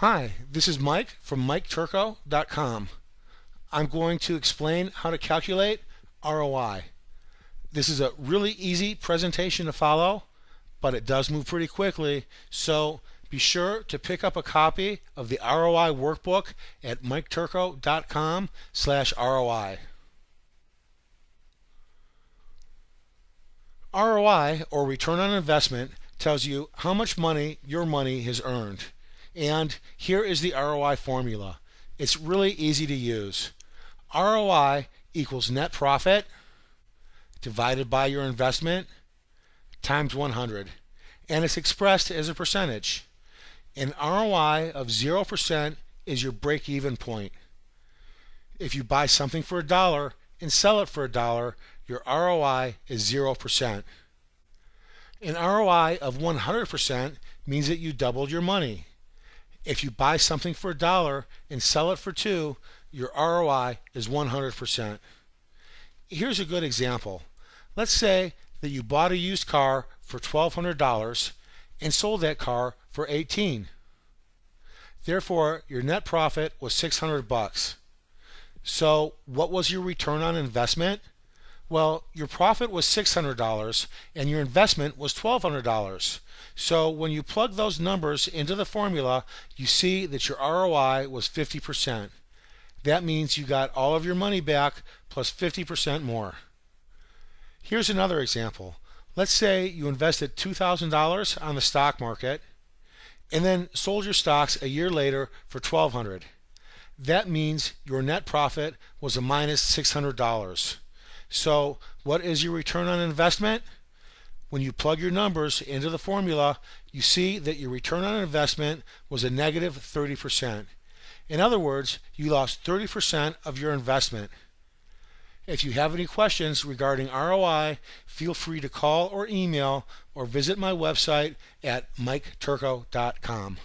Hi, this is Mike from MikeTurco.com. I'm going to explain how to calculate ROI. This is a really easy presentation to follow, but it does move pretty quickly, so be sure to pick up a copy of the ROI workbook at MikeTurco.com slash ROI. ROI, or return on investment, tells you how much money your money has earned. And here is the ROI formula. It's really easy to use. ROI equals net profit divided by your investment times 100. And it's expressed as a percentage. An ROI of 0% is your break even point. If you buy something for a dollar and sell it for a dollar, your ROI is 0%. An ROI of 100% means that you doubled your money. If you buy something for a dollar and sell it for two, your ROI is 100%. Here's a good example. Let's say that you bought a used car for $1,200 and sold that car for 18. Therefore, your net profit was 600 bucks. So, what was your return on investment? Well, your profit was $600 and your investment was $1,200. So when you plug those numbers into the formula, you see that your ROI was 50%. That means you got all of your money back plus 50% more. Here's another example. Let's say you invested $2,000 on the stock market and then sold your stocks a year later for 1,200. That means your net profit was a minus $600. So what is your return on investment? When you plug your numbers into the formula, you see that your return on investment was a negative 30%. In other words, you lost 30% of your investment. If you have any questions regarding ROI, feel free to call or email or visit my website at miketurco.com.